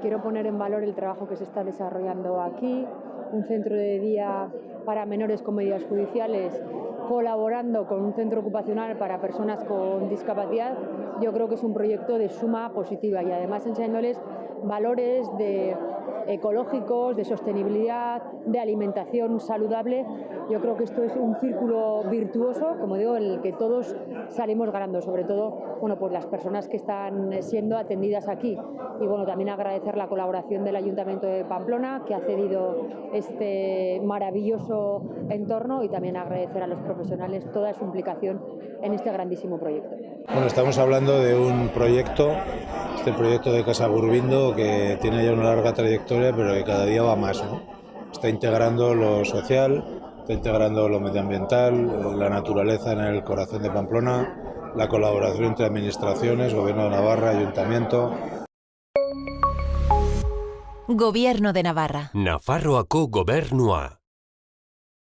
Quiero poner en valor el trabajo que se está desarrollando aquí, un centro de día para menores con medidas judiciales colaborando con un centro ocupacional para personas con discapacidad, yo creo que es un proyecto de suma positiva y además enseñándoles valores de ecológicos, de sostenibilidad, de alimentación saludable. Yo creo que esto es un círculo virtuoso, como digo, en el que todos salimos ganando, sobre todo bueno, pues las personas que están siendo atendidas aquí. Y bueno, también agradecer la colaboración del Ayuntamiento de Pamplona, que ha cedido este maravilloso entorno y también agradecer a los profesionales toda su implicación en este grandísimo proyecto. Bueno, estamos hablando de un proyecto, este proyecto de Casa Burbindo, que tiene ya una larga trayectoria, pero que cada día va más. ¿no? Está integrando lo social, está integrando lo medioambiental, la naturaleza en el corazón de Pamplona, la colaboración entre administraciones, Gobierno de Navarra, Ayuntamiento. Gobierno de Navarra. Nafarroako gobernua.